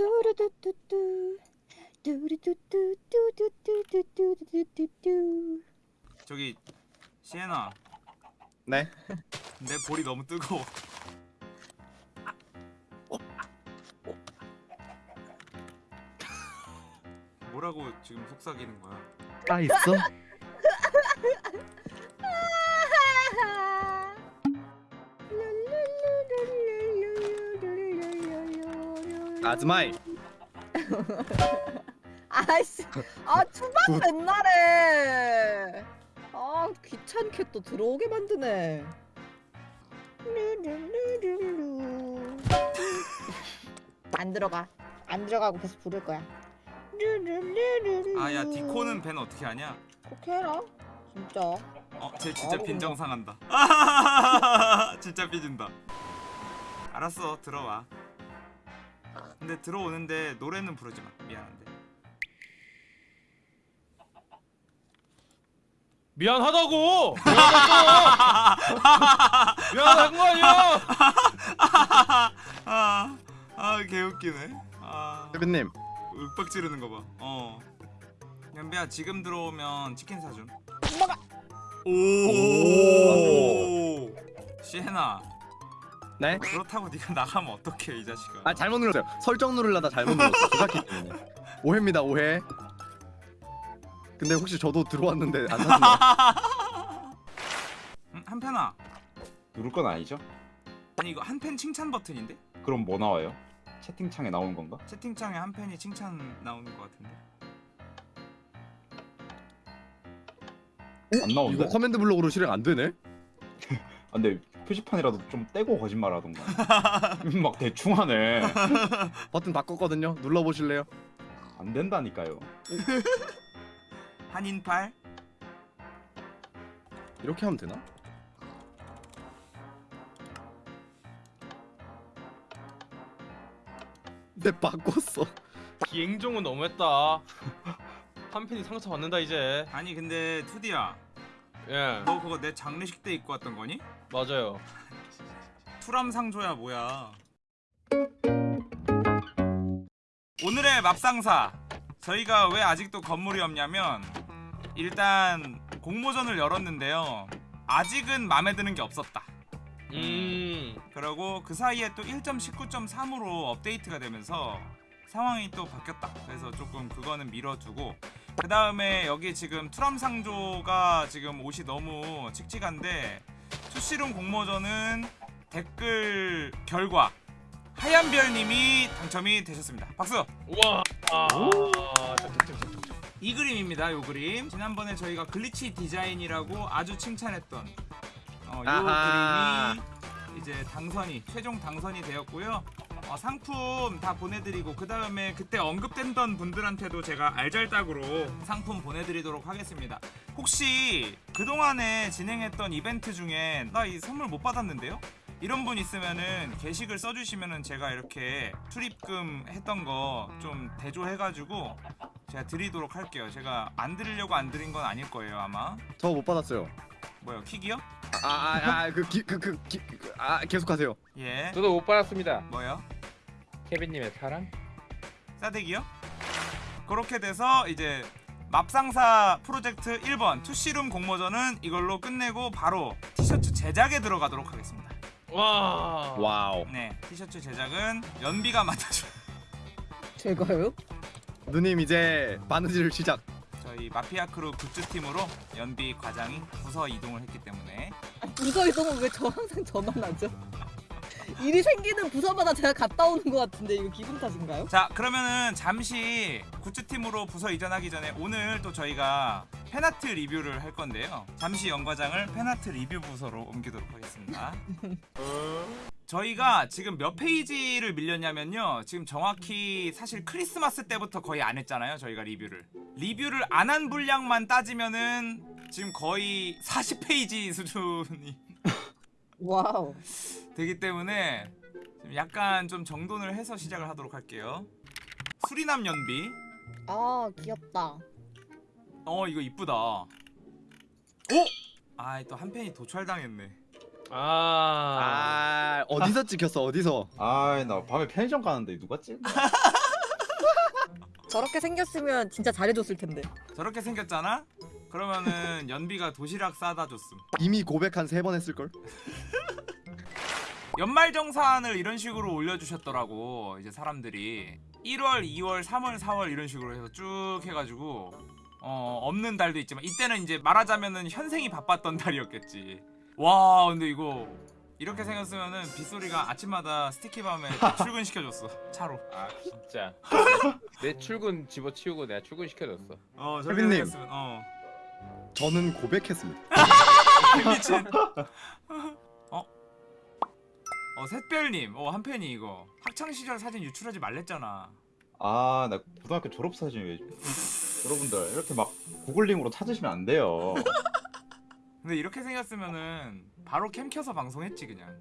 뚜루뚜뚜뚜 뚜루뚜뚜뚜뚜뚜뚜뚜뚜뚜 저기 시에나. 네. 내 볼이 너무 뜨거워. 뭐라고 지금 속삭이는 거야? 아 있어? 아즈마이. 아이씨 아 초반 맨날에 아 귀찮게 또 들어오게 만드네. 안 들어가 안 들어가고 계속 부를 거야. 아야 디코는 벤 어떻게 하냐 그렇게 해라 진짜 어, 쟤 진짜 바로 빈정상한다. 진짜 삐진다. 알았어, 들어와. 근데 들어오는데 노래는 부르지 마. 미안한데. 미안하다고! 미안하다고! 미안한 거 아니야! 아, 아, 개웃기네. 아, 세빈님. 윽박 지르는 거 봐. 어. 연비야, 지금 들어오면 치킨 사준. 엄마가 오. 시에나, 네? 그렇다고 네가 나가면 어떡해, 이 자식아. 아 잘못 눌렀어요. 설정 누르려다 잘못 눌렀어요. 조작기 때문에. 오해입니다 오해. 근데 혹시 저도 들어왔는데 안 사주나요? 음, 한편아. 누를 건 아니죠? 아니 이거 한팬 칭찬 버튼인데? 그럼 뭐 나와요? 채팅창에 나오는 건가? 채팅창에 한 팬이 칭찬 나오는 것 같은데. 안 나오는데? 이거 커맨드 블록으로 실행 안 되네? 아, 근데 표지판이라도 좀 떼고 거짓말하던가 막 대충 하네 버튼 바꿨거든요. 눌러보실래요? 안 된다니까요 한인팔. 이렇게 하면 되나? 네 바꿨어. 기행종은 너무했다. 한 팬이 상처 받는다 이제. 아니 근데 투디야, 예, 너 그거 내 장례식 때 입고 왔던 거니? 맞아요. 투람상조야 뭐야? 오늘의 맙상사. 저희가 왜 아직도 건물이 없냐면 일단 공모전을 열었는데요. 아직은 마음에 드는 게 없었다. 음, 그리고 그 사이에 또 1.19.3으로 업데이트가 되면서 상황이 또 바뀌었다. 그래서 조금 그거는 미뤄두고 그 다음에 여기 지금 투람상조가 지금 옷이 너무 칙칙한데 투시룸 공모전은 댓글 결과 하얀별님이 당첨이 되셨습니다. 박수! 우와. 아. 이 그림입니다. 요 그림. 지난번에 저희가 glitch 디자인이라고 아주 칭찬했던 어, 요 아하. 그림이 이제 당선이 최종 당선이 되었고요. 어, 상품 다 보내드리고 그 다음에 그때 언급된던 분들한테도 제가 알잘딱으로 상품 보내드리도록 하겠습니다. 혹시 그동안에 진행했던 이벤트 중에 나 이 선물 못 받았는데요? 이런 분 있으면은 게시글 써주시면은 제가 이렇게 출입금 했던 거 좀 대조해가지고 제가 드리도록 할게요. 제가 안 드리려고 안 드린 건 아닐 거예요 아마. 저 못 받았어요. 뭐요 킥이요? 아아그그그아 계속하세요. 예. 저도 못 받았습니다. 뭐요? 케빈님의 사랑? 싸대기요? 그렇게 돼서 이제 맙상사 프로젝트 1번 투시룸 공모전은 이걸로 끝내고 바로 티셔츠 제작에 들어가도록 하겠습니다. 와. 와우. 네, 티셔츠 제작은 연비가 맡아줘. 제가요? 누님 이제 바느질 시작. 저희 마피아 crew goods 팀으로 연비 과장이 부서 이동을 했기 때문에 부서 이동은 왜 저 항상 저만 하죠? 일이 생기는 부서마다 제가 갔다 오는 것 같은데 이거 기분 탓인가요? 자 그러면은 잠시 굿즈 팀으로 부서 이전하기 전에 오늘 또 저희가 fan art 리뷰를 할 건데요. 잠시 연과장을 fan art 리뷰 부서로 옮기도록 하겠습니다. 저희가 지금 몇 페이지를 밀렸냐면요. 지금 정확히 사실 크리스마스 때부터 거의 안 했잖아요. 저희가 리뷰를. 리뷰를 안 한 분량만 따지면은 지금 거의 40페이지 수준이 와우 되기 때문에 좀 약간 좀 정돈을 해서 시작을 하도록 할게요. 수리남 연비. 아 귀엽다 어 이거 이쁘다. 오! 아또 한 팬이 도찰당했네. 아, 아 어디서 찍혔어 어디서? 아나 밤에 편의점 가는데 누가 찍? 저렇게 생겼으면 진짜 잘해줬을 텐데. 저렇게 생겼잖아? 그러면은 연비가 도시락 싸다 줬음. 이미 고백 한 세 번 했을 걸. 연말정산을 이런 식으로 올려주셨더라고 이제 사람들이 1월, 2월, 3월, 4월 이런 식으로 해서 쭉 해가지고 어 없는 달도 있지만 이때는 이제 말하자면은 현생이 바빴던 달이었겠지 와 근데 이거 이렇게 생겼으면은 빗소리가 아침마다 스티키밤에 출근시켜줬어 차로 아 진짜. 내 출근 집어치우고 내가 출근 시켜줬어. 어 저렇게. 생겼으면 어 저는 고백했습니다. 미친 어? 어 샛별님 어 한팬이 이거 학창시절 사진 유출하지 말랬잖아 아 나 고등학교 졸업 사진 왜? 여러분들 이렇게 막 구글링으로 찾으시면 안 돼요. 근데 이렇게 생겼으면은 바로 캠 켜서 방송했지 그냥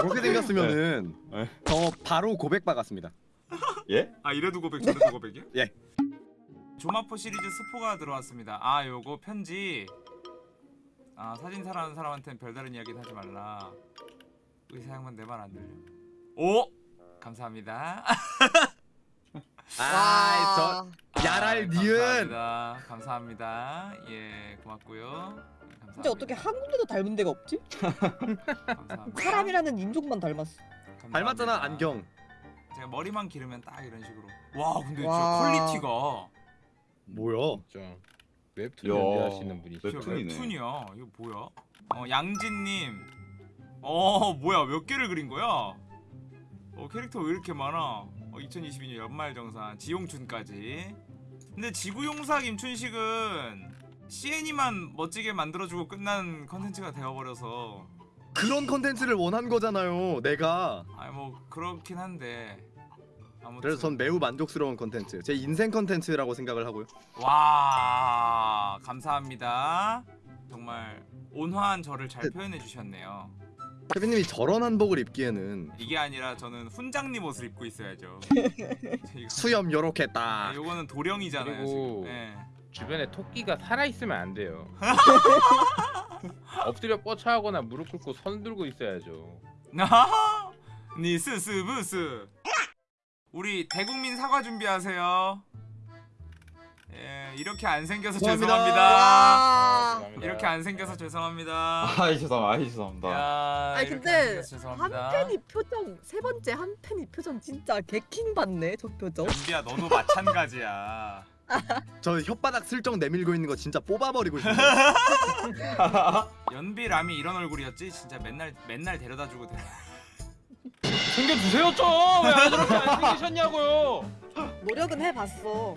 그렇게 생겼으면은 네. 저 바로 고백 박았습니다. 예? 아 이래도 고백 저래도 고백이야? 예. 조마포 시리즈 스포가 들어왔습니다 아 요거 편지 아 사진 사랑하는 사람한테는 별다른 이야기는 하지 말라 의사 양반 내 말 안 들려 오! 감사합니다 아저 야랄 니은. 감사합니다 감사합니다 예 고맙고요 근데 어떻게 한 군데도 닮은 데가 없지? 감사합니다. 사람이라는 인종만 닮았어. 감사합니다. 닮았잖아 안경. 제가 머리만 기르면 딱 이런 식으로 와 근데 와. 진짜 quality가 뭐야? 진짜. 웹툰 야. 연기하시는 분이. 진짜 웹툰이네. 웹툰이야 이거 뭐야 어 양진님 어 뭐야 몇 개를 그린 거야 어 캐릭터 왜 이렇게 많아 어 2022년 연말정산 지용춘까지 근데 지구용사 김춘식은 CN이만 멋지게 만들어주고 끝난 컨텐츠가 되어버려서 그런 컨텐츠를 원한 거잖아요. 내가. 아니 뭐 그렇긴 한데 아무튼 그래서 전 매우 만족스러운 컨텐츠. 제 인생 컨텐츠라고 생각을 하고요. 와 감사합니다 정말 온화한 저를 잘 표현해 주셨네요 케빈님이 저런 한복을 입기에는 이게 아니라 저는 훈장님 옷을 입고 있어야죠 수염 요렇게 네, 딱. 요거는 도령이잖아요 그리고- 지금 예. 주변에 토끼가 살아 있으면 안 돼요. 엎드려 뻗쳐하거나 무릎 꿇고 선 들고 있어야죠. 나하하 니스스부스 우리 대국민 사과 준비하세요 예 이렇게 안 생겨서 죄송합니다. 죄송합니다. 이렇게 안 생겨서 죄송합니다 아이 죄송합니다. 아이 죄송합니다. 야, 아니 근데 한팬이 표정 세 번째 한팬이 표정 진짜 개킹 받네 저 표정. 연비야 너도 마찬가지야 저 혓바닥 슬쩍 내밀고 있는 거 진짜 뽑아버리고 싶네. 연비 람이 이런 얼굴이었지 진짜 맨날 맨날 데려다 주고 데려 챙겨주세요 좀. 왜 저렇게 안 챙기셨냐고요. 노력은 해봤어.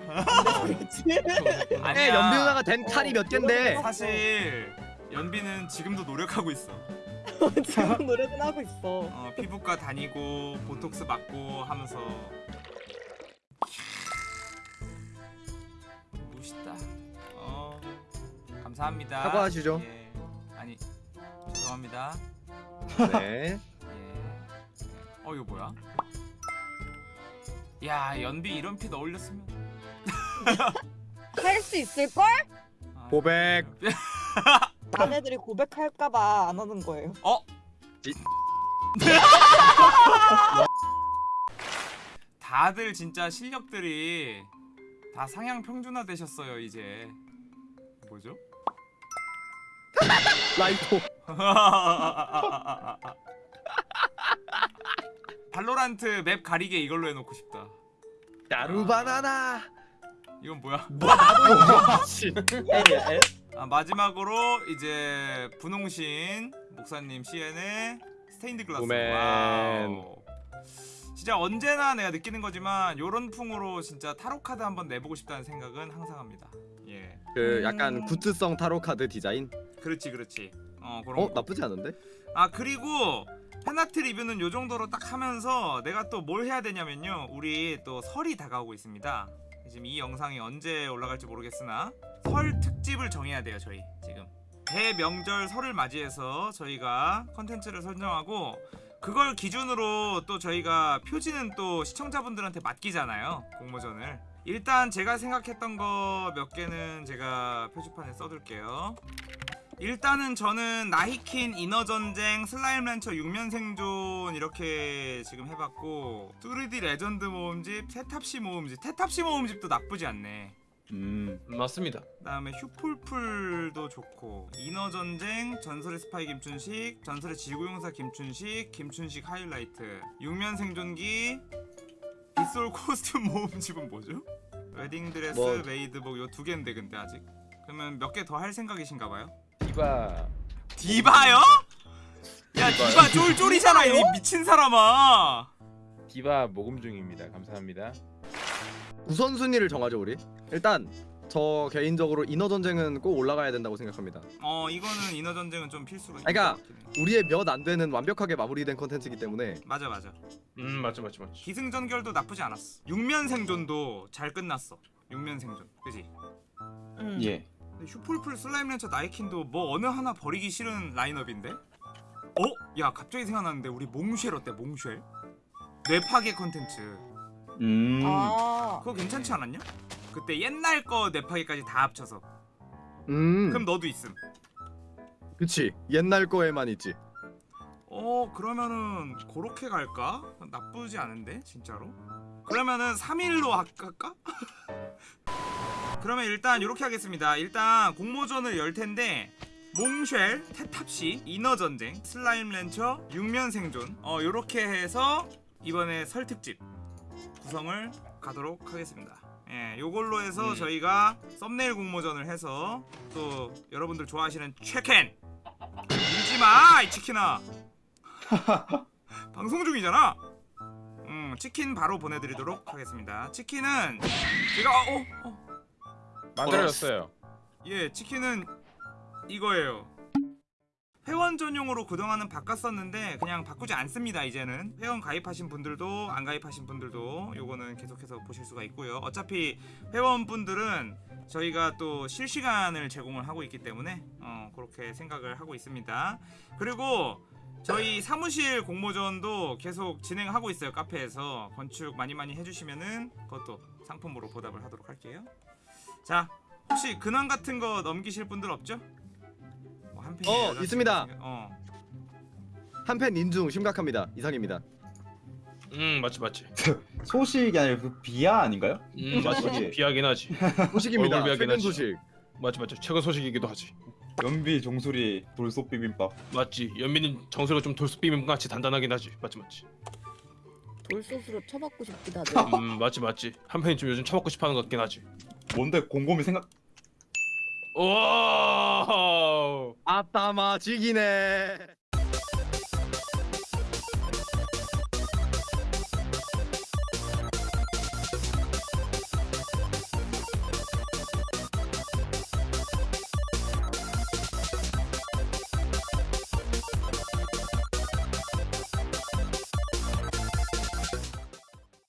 근데 그렇지. 아니 연비 누나가 된 칼이 몇 갠데. 사실 연비는 지금도 노력하고 있어 지금 노력은 하고 있어. 어, 피부과 다니고 보톡스 맞고 하면서 멋있다 어 감사합니다 사과하시죠. 예. 아니 죄송합니다 네. 예. 어 이거 뭐야? 야 연비 이런 핏 어울렸으면 할 수 있을 걸? 아, 고백. 아내들이 고백할까봐 안 하는 거예요. 어? 이- 다들 진짜 실력들이 다 상향 평준화 되셨어요 이제 뭐죠? 라이토. 발로란트 맵 가리개 이걸로 해놓고 싶다 야루바나나. 이건 뭐야? 미친. 아, 마지막으로 이제 분홍신 목사님 CN의 스테인드 글라스. 진짜 언제나 내가 느끼는 거지만 요런 풍으로 진짜 타로 카드 한번 내보고 싶다는 생각은 항상 합니다 예 그 약간 음. 굿즈성 타로 카드 디자인. 그렇지 그렇지 어 그런 어 거. 나쁘지 않은데? 아 그리고 팬아트 리뷰는 요 정도로 딱 하면서 내가 또 뭘 해야 되냐면요 우리 또 설이 다가오고 있습니다 지금 이 영상이 언제 올라갈지 모르겠으나 설 특집을 정해야 돼요 저희 지금 대명절 설을 맞이해서 저희가 컨텐츠를 선정하고 그걸 기준으로 또 저희가 표지는 또 시청자분들한테 맡기잖아요 공모전을. 일단 제가 생각했던 거 몇 개는 제가 표지판에 써둘게요. 일단은 저는 나이킨 이너전쟁 Slime Rancher 6면 생존 이렇게 지금 해봤고 뚜르디 레전드 모음집 테탑시 모음집. 테탑시 모음집도 나쁘지 않네 음. 음, 맞습니다. 그다음에 휴풀풀도 좋고 이너전쟁 전설의 스파이 김춘식 전설의 지구용사 김춘식 김춘식 하이라이트 6면 생존기 빗솔 코스튬 모음집은 뭐죠? 웨딩드레스 뭐- 메이드복 요 두 개인데 근데 아직 그러면 몇 개 더 할 생각이신가 봐요? 디바 디바요? 야 디바 쫄쫄이잖아 이 미친 사람아 디바 모금 중입니다. 감사합니다. 우선순위를 정하죠 우리. 일단 저 개인적으로 이너전쟁은 꼭 올라가야 된다고 생각합니다. 어 이거는 이너전쟁은 좀 필수로 있는 그러니까. 우리의 몇 안 되는 완벽하게 마무리된 컨텐츠이기 때문에 맞아 맞아 음 맞지 맞지 맞지. 기승전결도 나쁘지 않았어 육면 생존도 잘 끝났어 육면 생존 그지? 음. 예. 슈플풀 Slime Rancher 나이킨도 뭐 어느 하나 버리기 싫은 라인업인데? 어? 야 갑자기 생각났는데 우리 몽쉘 어때 몽쉘? 뇌파괴 컨텐츠 음. 아. 그거 괜찮지 않았냐? 그때 옛날 거 뇌파괴까지 다 합쳐서 음 그럼 너도 있음 그치 옛날 거에만 있지. 어 그러면은 그렇게 갈까? 나쁘지 않은데 진짜로? 그러면은 3일로 할까? 그러면 일단 이렇게 하겠습니다 일단 공모전을 열 텐데 몽쉘, 테탑시, 인어전쟁, 슬라임 렌처, 육면 생존 어 요렇게 해서 이번에 설 특집 구성을 가도록 하겠습니다 예, 요걸로 해서 음. 저희가 썸네일 공모전을 해서 또 여러분들 좋아하시는 최켄 밀지마 이 치킨아 방송 중이잖아. 음 치킨 바로 보내드리도록 하겠습니다. 치킨은 제가 어, 어, 만들어졌어요. 예 치킨은 이거예요. 회원 전용으로 그동안은 바꿨었는데 그냥 바꾸지 않습니다 이제는. 회원 가입하신 분들도 안 가입하신 분들도 요거는 계속해서 보실 수가 있고요. 어차피 회원분들은 저희가 또 실시간을 제공을 하고 있기 때문에 어 그렇게 생각을 하고 있습니다. 그리고 저희 사무실 공모전도 계속 진행하고 있어요 카페에서. 건축 많이 많이 해주시면은 그것도 상품으로 보답을 하도록 할게요. 자 혹시 근황 같은 거 넘기실 분들 없죠? 뭐 어, 여자친구 있습니다. 생겨- 어 한 팬 인중 심각합니다. 이상입니다. 음 맞지 맞지. 소식이 아니라 그 비하 아닌가요? 음 맞지 맞지. 소식. 비하긴 하지. 소식입니다. 얼굴 최근 비하긴 소식. 맞지 맞지. 최근 소식이기도 하지. 연비 종소리 돌솥 비빔밥. 맞지. 연민님 정수리가 좀 돌솥 비빔 같이 단단하긴 하지. 맞지 맞지. 돌솥으로 쳐받고 싶기도 하죠. 음 맞지 맞지. 한편이 좀 요즘 처먹고 싶어하는 것 같긴 하지. 뭔데 곰곰이 생각. 와. 아따마 지기네.